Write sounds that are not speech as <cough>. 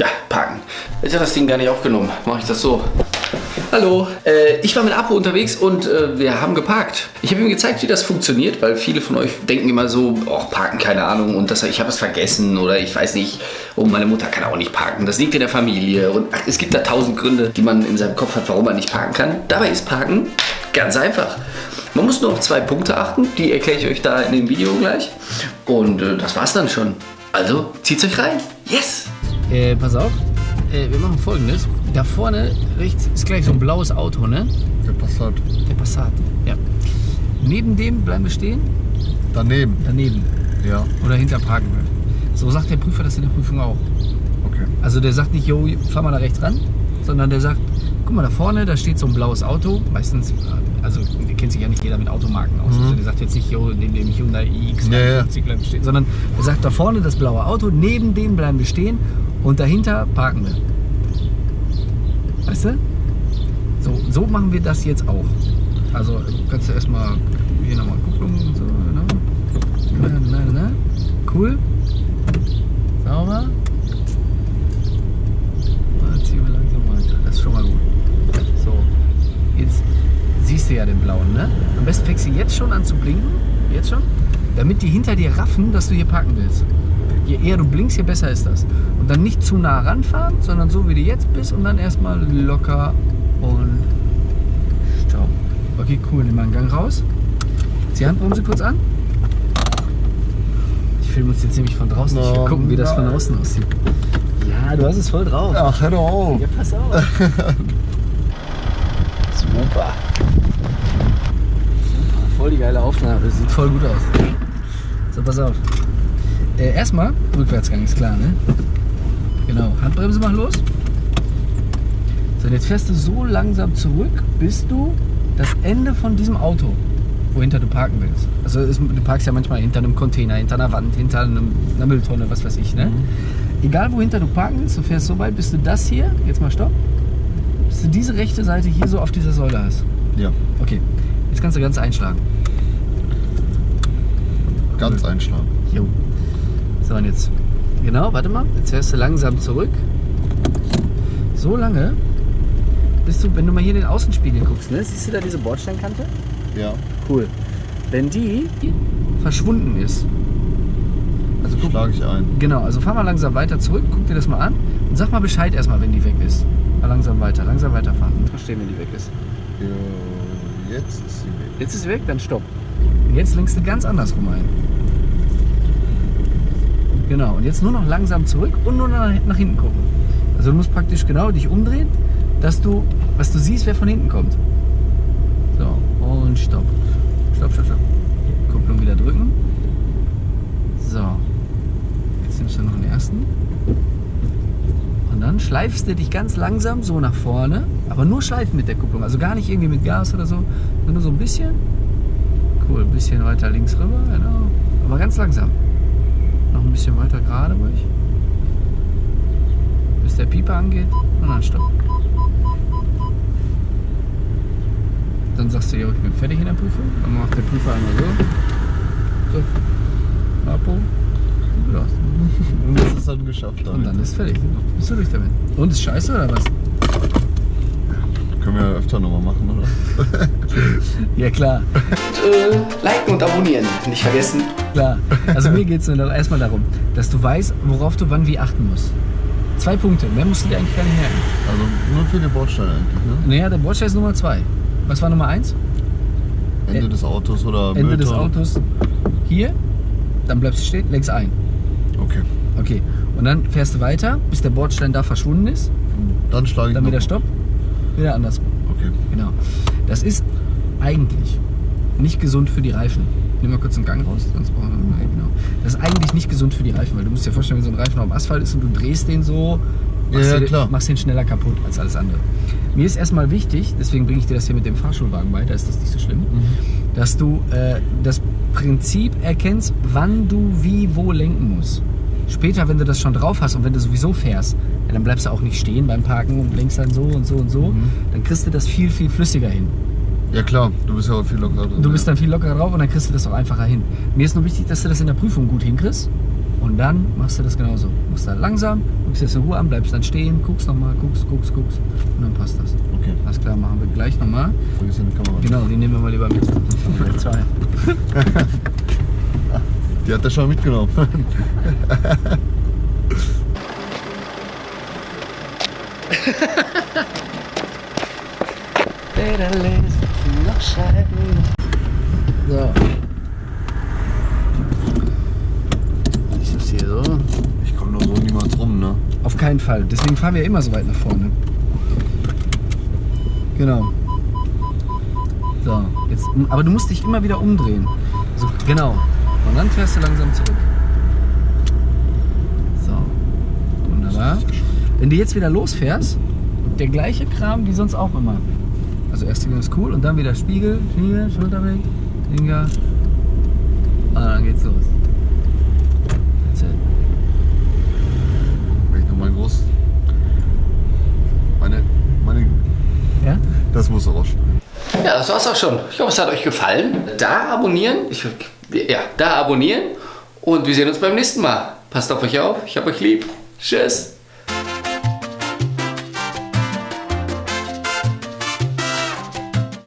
Ja, parken. Jetzt hat das Ding gar nicht aufgenommen. Mache ich das so. Hallo, äh, ich war mit Apo unterwegs und äh, wir haben geparkt. Ich habe ihm gezeigt, wie das funktioniert, weil viele von euch denken immer so, oh, parken, keine Ahnung, und das, ich habe es vergessen oder ich weiß nicht, oh, meine Mutter kann auch nicht parken, das liegt in der Familie und ach, es gibt da tausend Gründe, die man in seinem Kopf hat, warum man nicht parken kann. Dabei ist Parken ganz einfach. Man muss nur auf zwei Punkte achten, die erkläre ich euch da in dem Video gleich. Und äh, das war's dann schon. Also, zieht's euch rein. Yes! Äh, pass auf, äh, wir machen folgendes. Da vorne rechts ist gleich so ein blaues Auto, ne? Der Passat. Der Passat, ja. Neben dem bleiben wir stehen? Daneben. Daneben. Ja. Oder hinter parken wir. So sagt der Prüfer das in der Prüfung auch. Okay. Also der sagt nicht, jo, fahr mal da rechts ran, sondern der sagt, guck mal da vorne, da steht so ein blaues Auto. Meistens, also kennt sich ja nicht jeder mit Automarken aus. Mhm. Also der sagt jetzt nicht, jo, neben dem Hyundai iX Ja, ja. 50 bleiben stehen, sondern er sagt da vorne das blaue Auto, neben dem bleiben wir stehen und dahinter parken wir. Weißt du? So, so machen wir das jetzt auch. Also kannst du erstmal hier nochmal Kupplung und so, ne? Na, na, na. Cool. Sauber. Jetzt ziehen wir langsam weiter. Das ist schon mal gut. So. Jetzt siehst du ja den blauen, ne? Am besten fängst du jetzt schon an zu blinken. Jetzt schon. Damit die hinter dir raffen, dass du hier parken willst. Je eher du blinkst, je besser ist das. Und dann nicht zu nah ranfahren, sondern so wie du jetzt bist und dann erstmal locker und stopp. Okay, cool. Nimm mal einen Gang raus. Zieh Handbremse kurz an. Ich filme uns jetzt nämlich von draußen. Ich will gucken, wie das von außen aussieht. Ja, du hast es voll drauf. Ach, hör doch auf. Ja, pass auf. <laughs> Super. Super. Voll die geile Aufnahme. Das sieht voll gut aus. So, pass auf. Äh, erstmal, Rückwärtsgang ist klar, ne? Genau. Handbremse mach los. So, und jetzt fährst du so langsam zurück, bis du das Ende von diesem Auto, wohinter du parken willst. Also es, du parkst ja manchmal hinter einem Container, hinter einer Wand, hinter einem, einer Mülltonne, was weiß ich, ne? Egal wohinter du parken willst, du fährst so weit, bis du das hier, jetzt mal stopp, bis du diese rechte Seite hier so auf dieser Säule hast. Ja. Okay, jetzt kannst du ganz einschlagen. Ganz einschlagen. Jo. So, und jetzt, genau, warte mal, jetzt fährst du langsam zurück. So lange, bis du, wenn du mal hier in den Außenspiegel guckst, ne? Siehst du da diese Bordsteinkante? Ja. Cool. Wenn die verschwunden ist, also guck, Schlage ich ein. genau, also fahr mal langsam weiter zurück, guck dir das mal an und sag mal Bescheid erstmal, wenn die weg ist. Mal langsam weiter, langsam weiterfahren. Verstehen, wenn die weg ist. Ja, Jetzt ist sie weg. Jetzt ist sie weg, dann stopp. Und jetzt lenkst du ganz andersrum ein. Genau, und jetzt nur noch langsam zurück und nur nach, nach hinten gucken. Also du musst praktisch genau dich umdrehen, dass du, was du siehst, wer von hinten kommt. So, und stopp. Stopp, stopp, stopp. Kupplung wieder drücken. So. Jetzt nimmst du noch den ersten. Und dann schleifst du dich ganz langsam so nach vorne, aber nur schleifen mit der Kupplung. Also gar nicht irgendwie mit Gas oder so, sondern nur so ein bisschen. Cool, ein bisschen weiter links rüber, genau. Aber ganz langsam. Noch ein bisschen weiter gerade ruhig. Bis der Pieper angeht und dann stopp. Dann sagst du, ja, ich bin fertig in der Prüfung. Dann macht der Prüfer einmal so. So. Apo. Und das ist dann geschafft Und damit. dann ist fertig. Bist du durch damit. Und ist scheiße oder was? Wir ja öfter nochmal machen, oder? <laughs> Ja klar. äh, liken und abonnieren. Nicht vergessen. Klar. Also mir geht es erstmal darum, dass du weißt, worauf du wann wie achten musst. Zwei Punkte, mehr musst du dir eigentlich gar nicht merken. Also nur für den Bordstein eigentlich, ne? Naja, der Bordstein ist Nummer zwei. Was war Nummer eins? Ende des Autos oder Ende des Mülltonne. Autos hier, dann bleibst du stehen, lenkst ein. Okay. Okay. Und dann fährst du weiter, bis der Bordstein da verschwunden ist. Dann schlage ich Dann wieder Stopp, wieder andersrum. Okay. Genau. Das ist eigentlich nicht gesund für die Reifen. Nimm mal kurz einen Gang raus, sonst brauchen wir genau. Das ist eigentlich nicht gesund für die Reifen, weil du musst dir vorstellen, wenn so ein Reifen auf dem Asphalt ist und du drehst den so, machst, Ja, ja, klar. machst den schneller kaputt als alles andere. Mir ist erstmal wichtig, deswegen bringe ich dir das hier mit dem Fahrschulwagen bei, da ist das nicht so schlimm, dass du äh, das Prinzip erkennst, wann du wie wo lenken musst. Später, wenn du das schon drauf hast und wenn du sowieso fährst, ja, dann bleibst du auch nicht stehen beim Parken und lenkst dann so und so und so, Mhm. dann kriegst du das viel, viel flüssiger hin. Ja klar, du bist ja auch viel lockerer drin. Du bist dann viel lockerer drauf und dann kriegst du das auch einfacher hin. Mir ist nur wichtig, dass du das in der Prüfung gut hinkriegst. Und dann machst du das genauso. Machst da langsam, guckst jetzt in Ruhe an, bleibst dann stehen, guckst nochmal, guckst, guckst, guckst. Und dann passt das. Okay. Alles klar, machen wir gleich nochmal. Vergiss deine Kamera. Genau, die nehmen wir mal lieber mit. Dann gleich zwei. <laughs> Die hat er schon mitgenommen. <laughs> So. Ich das hier so. Ich komme nur so niemals rum, ne? Auf keinen Fall. Deswegen fahren wir immer so weit nach vorne. Genau. So, jetzt, aber du musst dich immer wieder umdrehen. So, genau. Und dann fährst du langsam zurück. So. Wunderbar. Wenn du jetzt wieder losfährst, der gleiche Kram wie sonst auch immer. Also erste Gang ist cool und dann wieder Spiegel, Spiegel, Schulter weg, Finger. Und dann geht's los. That's it. Wenn ich nochmal groß. Meine. Meine. Ja? Das muss rausschneiden. Ja, das war's auch schon. Ich hoffe, es hat euch gefallen. Da abonnieren. Ich, ja, da abonnieren. Und wir sehen uns beim nächsten Mal. Passt auf euch auf. Ich hab euch lieb. Tschüss.